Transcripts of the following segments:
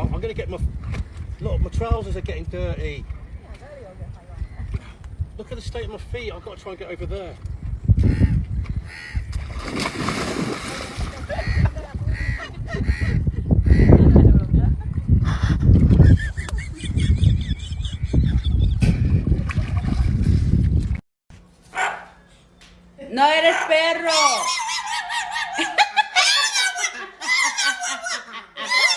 I'm, I'm gonna get my look. My trousers are getting dirty. Look at the state of my feet. I've got to try and get over there. No eres perro.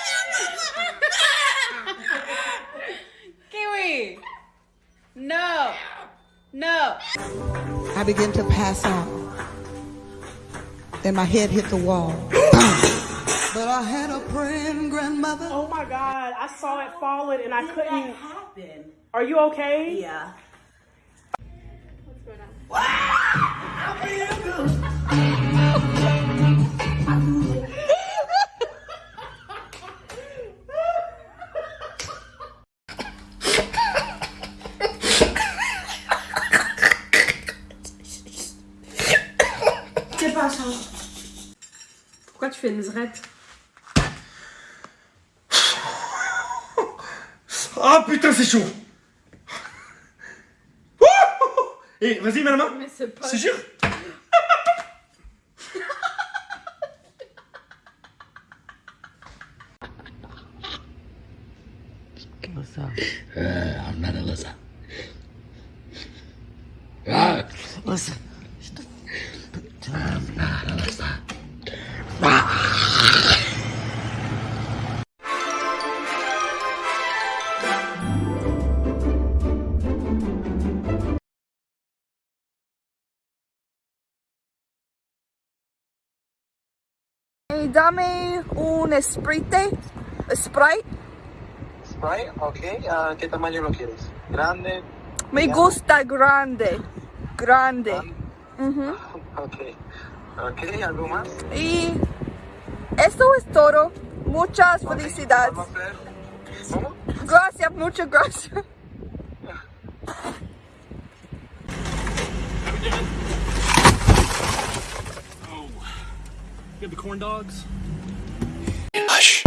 No. No. I began to pass out. Then my head hit the wall. but I had a praying grandmother. Oh my god, I saw it falling and I couldn't. happen? Are you okay? Yeah. C'est pas ça. Pourquoi tu fais une zrette Ah putain, c'est chaud. Et vas-y, mets la main. Mais c'est pas. C'est sûr I'm not Alyssa. Ah, listen. Dame un Sprite. Sprite. Sprite, ok. Ah, ¿Qué tamaño lo quieres? ¿Grande? Me gusta grande. Grande. Ujú. Ok. Ok, ¿algo más? Y eso es todo. Muchas felicidades. Gracias, muchas gracias. Get the corn dogs. Hush.